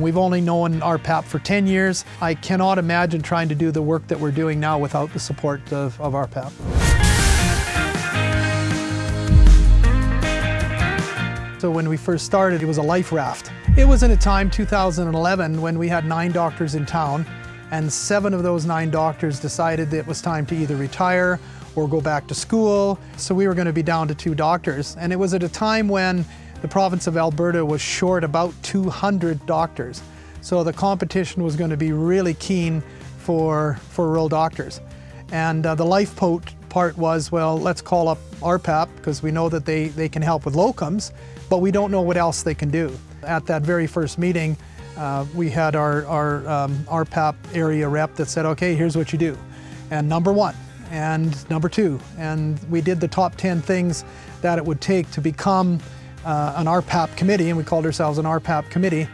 We've only known RPAP for 10 years. I cannot imagine trying to do the work that we're doing now without the support of, of RPAP. So when we first started, it was a life raft. It was in a time, 2011, when we had nine doctors in town, and seven of those nine doctors decided that it was time to either retire or go back to school. So we were going to be down to two doctors. And it was at a time when the province of Alberta was short about 200 doctors. So the competition was going to be really keen for, for rural doctors. And uh, the life part was, well, let's call up RPAP because we know that they, they can help with locums but we don't know what else they can do. At that very first meeting, uh, we had our, our um, RPAP area rep that said, okay, here's what you do. And number one, and number two, and we did the top 10 things that it would take to become uh, an RPAP committee, and we called ourselves an RPAP committee.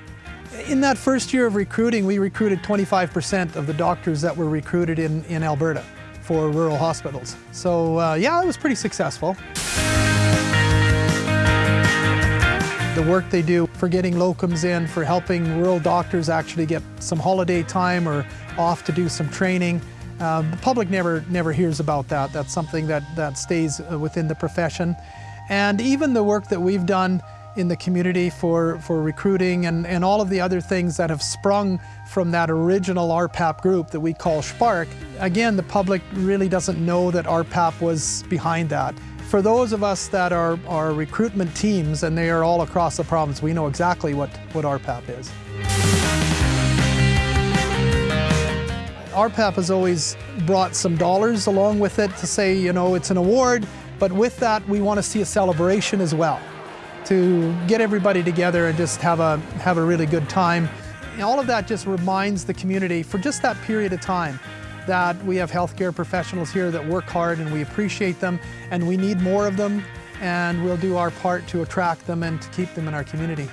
In that first year of recruiting, we recruited 25% of the doctors that were recruited in, in Alberta for rural hospitals. So uh, yeah, it was pretty successful. The work they do for getting locums in, for helping rural doctors actually get some holiday time or off to do some training. Uh, the public never, never hears about that. That's something that, that stays uh, within the profession. And even the work that we've done in the community for, for recruiting and, and all of the other things that have sprung from that original RPAP group that we call Spark. Again, the public really doesn't know that RPAP was behind that. For those of us that are, are recruitment teams, and they are all across the province, we know exactly what, what RPAP is. RPAP has always brought some dollars along with it to say, you know, it's an award, but with that we want to see a celebration as well to get everybody together and just have a, have a really good time. And all of that just reminds the community for just that period of time that we have healthcare professionals here that work hard and we appreciate them and we need more of them and we'll do our part to attract them and to keep them in our community.